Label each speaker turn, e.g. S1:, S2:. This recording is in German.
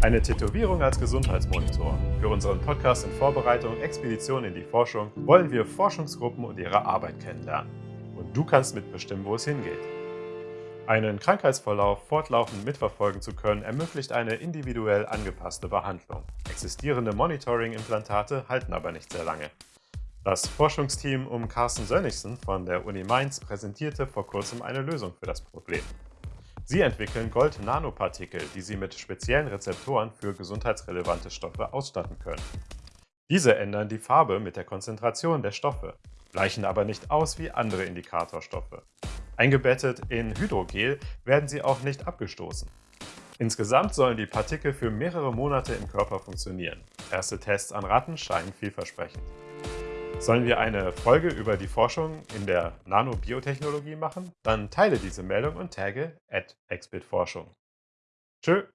S1: Eine Tätowierung als Gesundheitsmonitor. Für unseren Podcast in Vorbereitung Expedition in die Forschung wollen wir Forschungsgruppen und ihre Arbeit kennenlernen. Und du kannst mitbestimmen, wo es hingeht. Einen Krankheitsverlauf fortlaufend mitverfolgen zu können, ermöglicht eine individuell angepasste Behandlung. Existierende Monitoring-Implantate halten aber nicht sehr lange. Das Forschungsteam um Carsten Sönnigsen von der Uni Mainz präsentierte vor kurzem eine Lösung für das Problem. Sie entwickeln Gold-Nanopartikel, die Sie mit speziellen Rezeptoren für gesundheitsrelevante Stoffe ausstatten können. Diese ändern die Farbe mit der Konzentration der Stoffe, gleichen aber nicht aus wie andere Indikatorstoffe. Eingebettet in Hydrogel werden sie auch nicht abgestoßen. Insgesamt sollen die Partikel für mehrere Monate im Körper funktionieren. Erste Tests an Ratten scheinen vielversprechend. Sollen wir eine Folge über die Forschung in der Nanobiotechnologie machen? Dann teile diese Meldung und tagge at exbitforschung. Tschö!